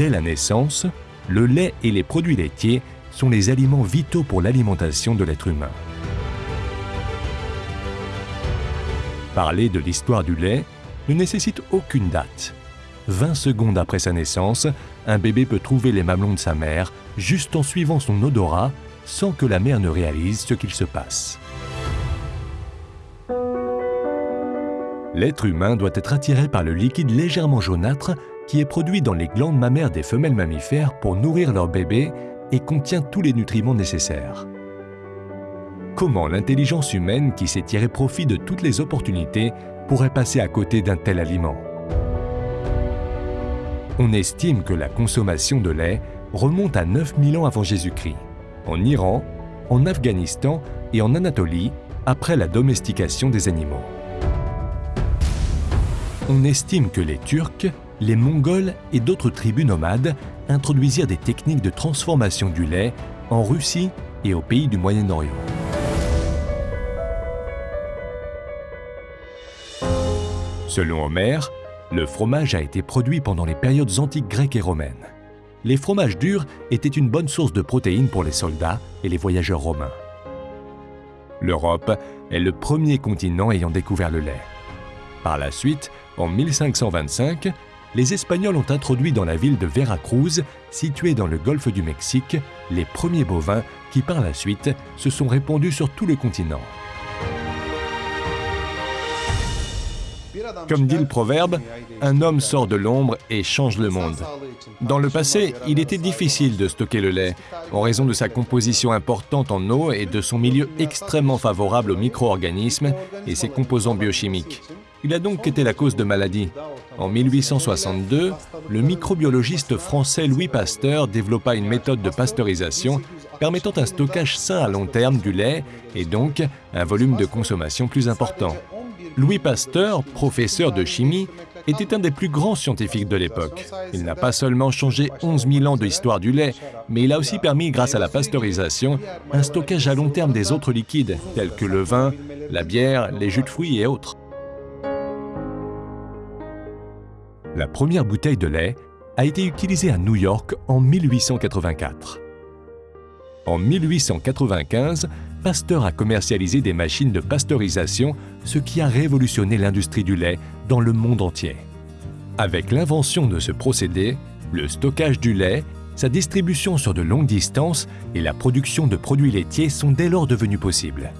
Dès la naissance, le lait et les produits laitiers sont les aliments vitaux pour l'alimentation de l'être humain. Parler de l'histoire du lait ne nécessite aucune date. 20 secondes après sa naissance, un bébé peut trouver les mamelons de sa mère juste en suivant son odorat sans que la mère ne réalise ce qu'il se passe. L'être humain doit être attiré par le liquide légèrement jaunâtre qui est produit dans les glandes mammaires des femelles mammifères pour nourrir leur bébé et contient tous les nutriments nécessaires. Comment l'intelligence humaine, qui sait tirer profit de toutes les opportunités, pourrait passer à côté d'un tel aliment? On estime que la consommation de lait remonte à 9000 ans avant Jésus-Christ, en Iran, en Afghanistan et en Anatolie, après la domestication des animaux. On estime que les Turcs, les Mongols et d'autres tribus nomades introduisirent des techniques de transformation du lait en Russie et aux pays du Moyen-Orient. Selon Homère, le fromage a été produit pendant les périodes antiques grecques et romaines. Les fromages durs étaient une bonne source de protéines pour les soldats et les voyageurs romains. L'Europe est le premier continent ayant découvert le lait. Par la suite, en 1525, les Espagnols ont introduit dans la ville de Veracruz, située dans le golfe du Mexique, les premiers bovins qui par la suite se sont répandus sur tout le continent. Comme dit le proverbe, un homme sort de l'ombre et change le monde. Dans le passé, il était difficile de stocker le lait, en raison de sa composition importante en eau et de son milieu extrêmement favorable aux micro-organismes et ses composants biochimiques. Il a donc été la cause de maladies. En 1862, le microbiologiste français Louis Pasteur développa une méthode de pasteurisation permettant un stockage sain à long terme du lait et donc un volume de consommation plus important. Louis Pasteur, professeur de chimie, était un des plus grands scientifiques de l'époque. Il n'a pas seulement changé 11 000 ans de l'histoire du lait, mais il a aussi permis, grâce à la pasteurisation, un stockage à long terme des autres liquides, tels que le vin, la bière, les jus de fruits et autres. La première bouteille de lait a été utilisée à New York en 1884. En 1895, Pasteur a commercialisé des machines de pasteurisation, ce qui a révolutionné l'industrie du lait dans le monde entier. Avec l'invention de ce procédé, le stockage du lait, sa distribution sur de longues distances et la production de produits laitiers sont dès lors devenus possibles.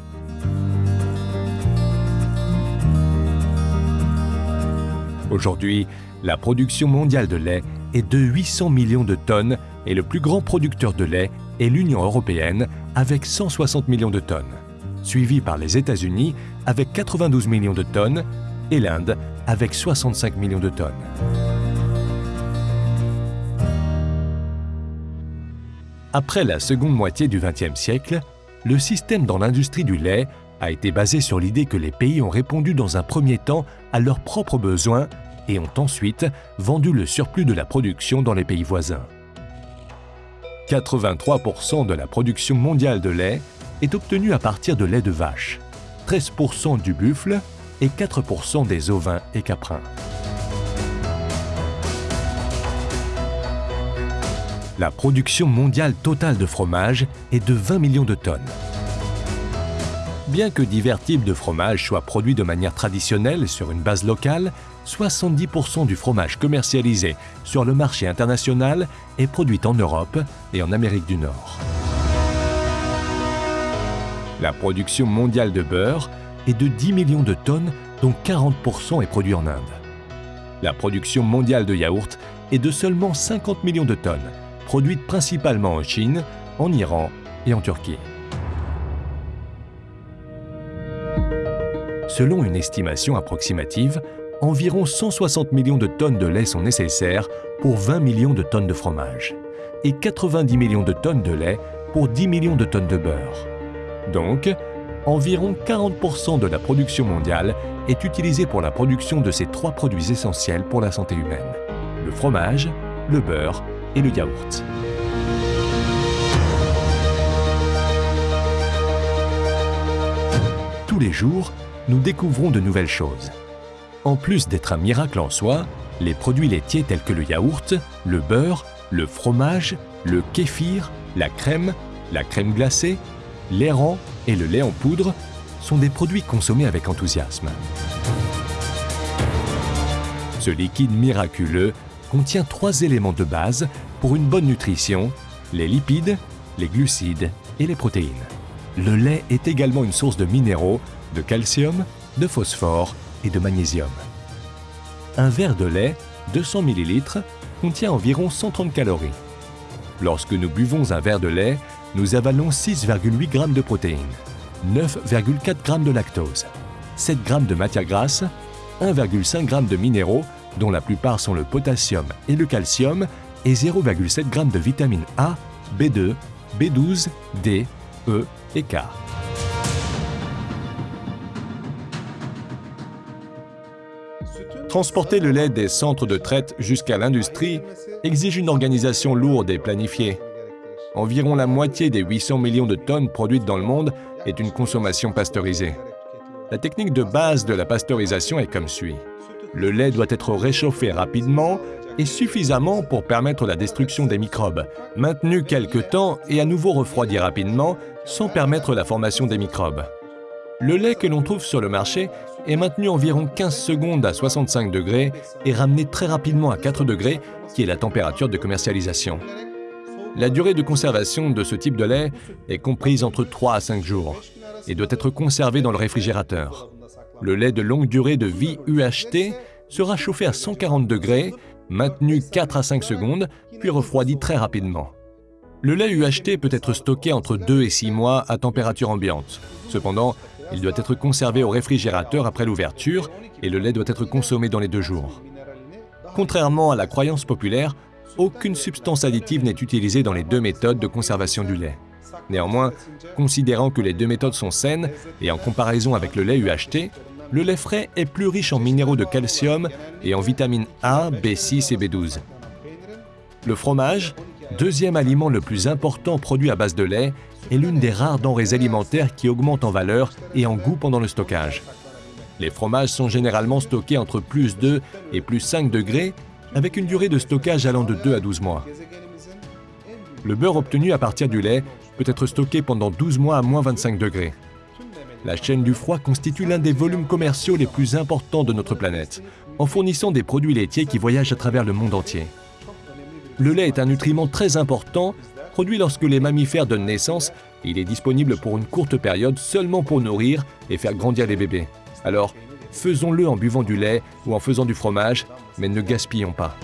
Aujourd'hui, la production mondiale de lait est de 800 millions de tonnes et le plus grand producteur de lait et l'Union européenne avec 160 millions de tonnes, suivi par les États-Unis avec 92 millions de tonnes et l'Inde avec 65 millions de tonnes. Après la seconde moitié du XXe siècle, le système dans l'industrie du lait a été basé sur l'idée que les pays ont répondu dans un premier temps à leurs propres besoins et ont ensuite vendu le surplus de la production dans les pays voisins. 83% de la production mondiale de lait est obtenue à partir de lait de vache, 13% du buffle et 4% des ovins et caprins. La production mondiale totale de fromage est de 20 millions de tonnes. Bien que divers types de fromage soient produits de manière traditionnelle sur une base locale, 70% du fromage commercialisé sur le marché international est produit en Europe et en Amérique du Nord. La production mondiale de beurre est de 10 millions de tonnes, dont 40% est produit en Inde. La production mondiale de yaourt est de seulement 50 millions de tonnes, produite principalement en Chine, en Iran et en Turquie. Selon une estimation approximative, environ 160 millions de tonnes de lait sont nécessaires pour 20 millions de tonnes de fromage et 90 millions de tonnes de lait pour 10 millions de tonnes de beurre. Donc, environ 40% de la production mondiale est utilisée pour la production de ces trois produits essentiels pour la santé humaine, le fromage, le beurre et le yaourt. Tous les jours, nous découvrons de nouvelles choses. En plus d'être un miracle en soi, Les produits laitiers tels que le yaourt, le beurre, le fromage, le kéfir, la crème, la crème glacée, l'airant et le lait en poudre sont des produits consommés avec enthousiasme. Ce liquide miraculeux contient trois éléments de base pour une bonne nutrition, les lipides, les glucides et les protéines. Le lait est également une source de minéraux, de calcium, de phosphore et de magnésium. Un verre de lait, 200 ml, contient environ 130 calories. Lorsque nous buvons un verre de lait, nous avalons 6,8 g de protéines, 9,4 g de lactose, 7 g de matière grasse, 1,5 g de minéraux, dont la plupart sont le potassium et le calcium, et 0,7 g de vitamine A, B2, B12, D, E et K. Transporter le lait des centres de traite jusqu'à l'industrie exige une organisation lourde et planifiée. Environ la moitié des 800 millions de tonnes produites dans le monde est une consommation pasteurisée. La technique de base de la pasteurisation est comme suit. Le lait doit être réchauffé rapidement et suffisamment pour permettre la destruction des microbes, maintenu quelque temps et à nouveau refroidi rapidement sans permettre la formation des microbes. Le lait que l'on trouve sur le marché est maintenu environ 15 secondes à 65 degrés et ramené très rapidement à 4 degrés, qui est la température de commercialisation. La durée de conservation de ce type de lait est comprise entre 3 à 5 jours et doit être conservé dans le réfrigérateur. Le lait de longue durée de vie UHT sera chauffé à 140 degrés, maintenu 4 à 5 secondes, puis refroidi très rapidement. Le lait UHT peut être stocké entre 2 et 6 mois à température ambiante. Cependant, il doit être conservé au réfrigérateur après l'ouverture et le lait doit être consommé dans les deux jours. Contrairement à la croyance populaire, aucune substance additive n'est utilisée dans les deux méthodes de conservation du lait. Néanmoins, considérant que les deux méthodes sont saines et en comparaison avec le lait UHT, le lait frais est plus riche en minéraux de calcium et en vitamines A, B6 et B12. Le fromage, deuxième aliment le plus important produit à base de lait, est l'une des rares denrées alimentaires qui augmentent en valeur et en goût pendant le stockage. Les fromages sont généralement stockés entre plus 2 et plus 5 degrés, avec une durée de stockage allant de 2 à 12 mois. Le beurre obtenu à partir du lait peut être stocké pendant 12 mois à moins 25 degrés. La chaîne du froid constitue l'un des volumes commerciaux les plus importants de notre planète, en fournissant des produits laitiers qui voyagent à travers le monde entier. Le lait est un nutriment très important produit lorsque les mammifères donnent naissance il est disponible pour une courte période seulement pour nourrir et faire grandir les bébés. Alors, faisons-le en buvant du lait ou en faisant du fromage, mais ne gaspillons pas.